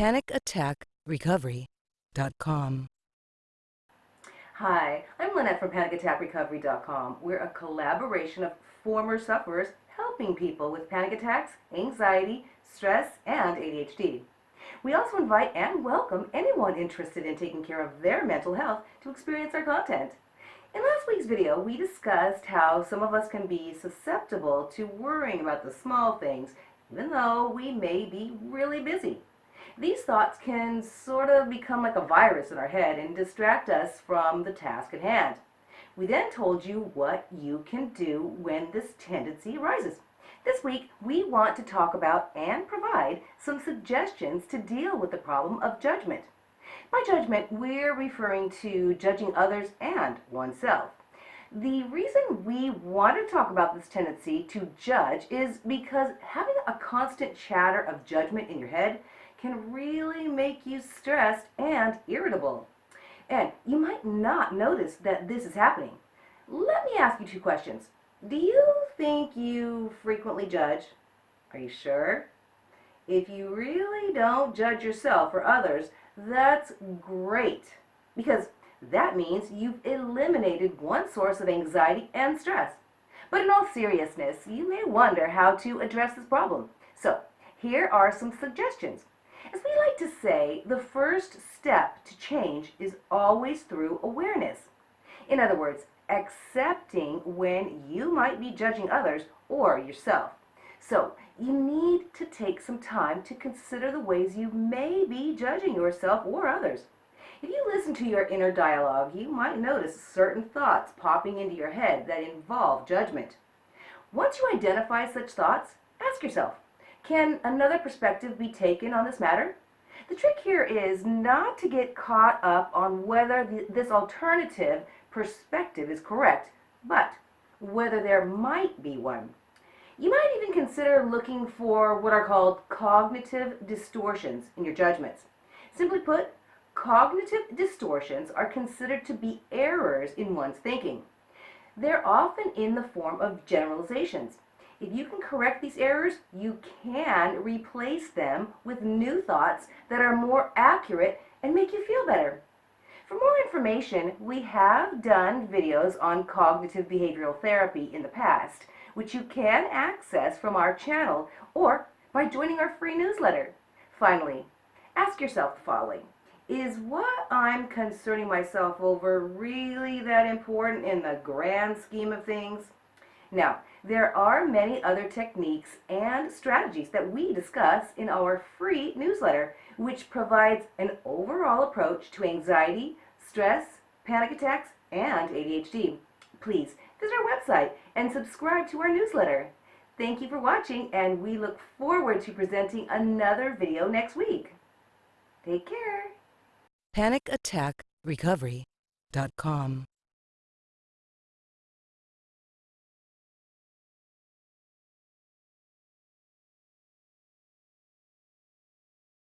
PanicAttackRecovery.com. Hi, I'm Lynette from PanicAttackRecovery.com. We're a collaboration of former sufferers helping people with panic attacks, anxiety, stress, and ADHD. We also invite and welcome anyone interested in taking care of their mental health to experience our content. In last week's video, we discussed how some of us can be susceptible to worrying about the small things, even though we may be really busy. These thoughts can sort of become like a virus in our head and distract us from the task at hand. We then told you what you can do when this tendency arises. This week, we want to talk about and provide some suggestions to deal with the problem of judgment. By judgment, we're referring to judging others and oneself. The reason we want to talk about this tendency to judge is because having a constant chatter of judgment in your head can really make you stressed and irritable. And you might not notice that this is happening. Let me ask you two questions. Do you think you frequently judge? Are you sure? If you really don't judge yourself or others, that's great because that means you've eliminated one source of anxiety and stress. But in all seriousness, you may wonder how to address this problem. So, here are some suggestions. As we like to say, the first step to change is always through awareness. In other words, accepting when you might be judging others or yourself. So you need to take some time to consider the ways you may be judging yourself or others. If you listen to your inner dialogue, you might notice certain thoughts popping into your head that involve judgment. Once you identify such thoughts, ask yourself, can another perspective be taken on this matter? The trick here is not to get caught up on whether this alternative perspective is correct, but whether there might be one. You might even consider looking for what are called cognitive distortions in your judgments. Simply put, cognitive distortions are considered to be errors in one's thinking. They're often in the form of generalizations. If you can correct these errors, you can replace them with new thoughts that are more accurate and make you feel better. For more information, we have done videos on cognitive behavioral therapy in the past, which you can access from our channel or by joining our free newsletter. Finally, ask yourself the following. Is what I'm concerning myself over really that important in the grand scheme of things? Now, there are many other techniques and strategies that we discuss in our free newsletter, which provides an overall approach to anxiety, stress, panic attacks, and ADHD. Please visit our website and subscribe to our newsletter. Thank you for watching, and we look forward to presenting another video next week. Take care. PanicAttackRecovery.com.